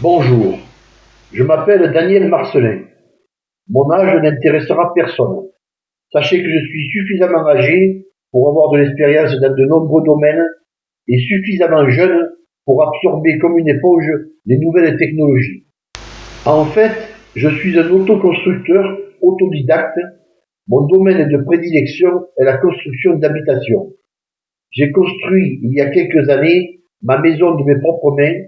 Bonjour, je m'appelle Daniel Marcelin. Mon âge n'intéressera personne. Sachez que je suis suffisamment âgé pour avoir de l'expérience dans de nombreux domaines et suffisamment jeune pour absorber comme une éponge les nouvelles technologies. En fait, je suis un autoconstructeur autodidacte. Mon domaine de prédilection est la construction d'habitations. J'ai construit il y a quelques années ma maison de mes propres mains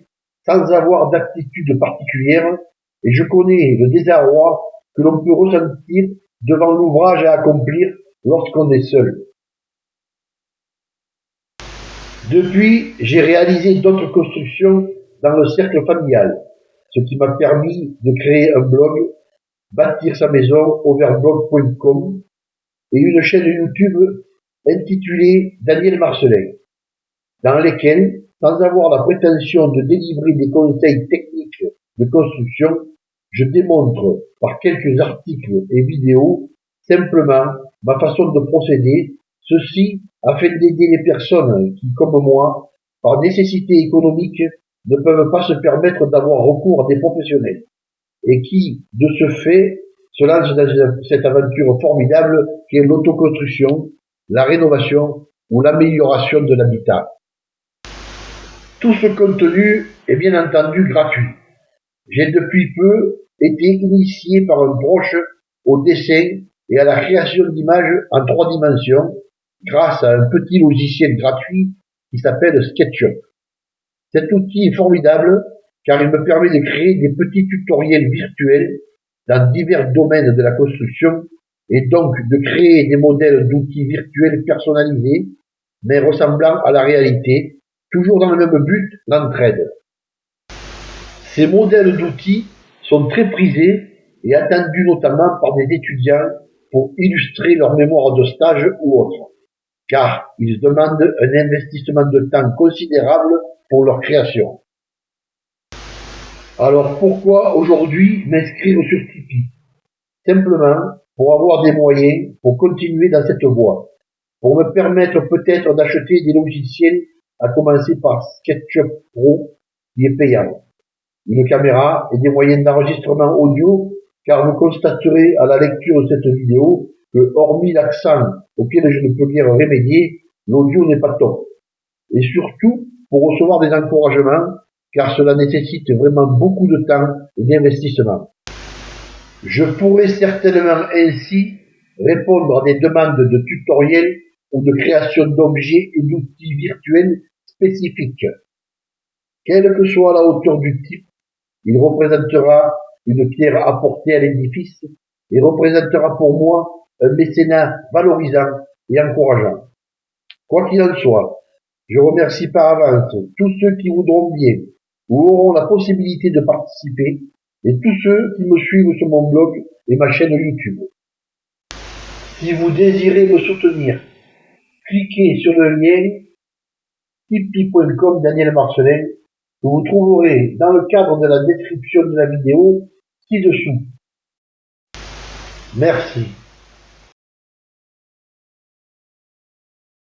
sans avoir d'aptitude particulière et je connais le désarroi que l'on peut ressentir devant l'ouvrage à accomplir lorsqu'on est seul. Depuis, j'ai réalisé d'autres constructions dans le cercle familial, ce qui m'a permis de créer un blog, bâtir sa maison overblog.com et une chaîne YouTube intitulée Daniel Marcelin, dans lesquelles sans avoir la prétention de délivrer des conseils techniques de construction, je démontre par quelques articles et vidéos simplement ma façon de procéder, ceci afin d'aider les personnes qui, comme moi, par nécessité économique, ne peuvent pas se permettre d'avoir recours à des professionnels et qui, de ce fait, se lancent dans cette aventure formidable qui est l'autoconstruction, la rénovation ou l'amélioration de l'habitat. Tout ce contenu est bien entendu gratuit. J'ai depuis peu été initié par un proche au dessin et à la création d'images en trois dimensions grâce à un petit logiciel gratuit qui s'appelle SketchUp. Cet outil est formidable car il me permet de créer des petits tutoriels virtuels dans divers domaines de la construction et donc de créer des modèles d'outils virtuels personnalisés mais ressemblant à la réalité toujours dans le même but, l'entraide. Ces modèles d'outils sont très prisés et attendus notamment par des étudiants pour illustrer leur mémoire de stage ou autre, car ils demandent un investissement de temps considérable pour leur création. Alors pourquoi aujourd'hui m'inscrire sur Tipeee? Simplement pour avoir des moyens pour continuer dans cette voie, pour me permettre peut-être d'acheter des logiciels à commencer par SketchUp Pro, qui est payant. Une caméra et des moyens d'enregistrement audio, car vous constaterez à la lecture de cette vidéo que, hormis l'accent auquel je ne peux guère remédier, l'audio n'est pas top. Et surtout, pour recevoir des encouragements, car cela nécessite vraiment beaucoup de temps et d'investissement. Je pourrais certainement ainsi répondre à des demandes de tutoriels ou de création d'objets et d'outils virtuels Quelle que soit la hauteur du type, il représentera une pierre apportée à l'édifice et représentera pour moi un mécénat valorisant et encourageant. Quoi qu'il en soit, je remercie par avance tous ceux qui voudront bien ou auront la possibilité de participer et tous ceux qui me suivent sur mon blog et ma chaîne YouTube. Si vous désirez me soutenir, cliquez sur le lien tipeee.com Daniel Marcelin, que vous trouverez dans le cadre de la description de la vidéo ci-dessous. Merci.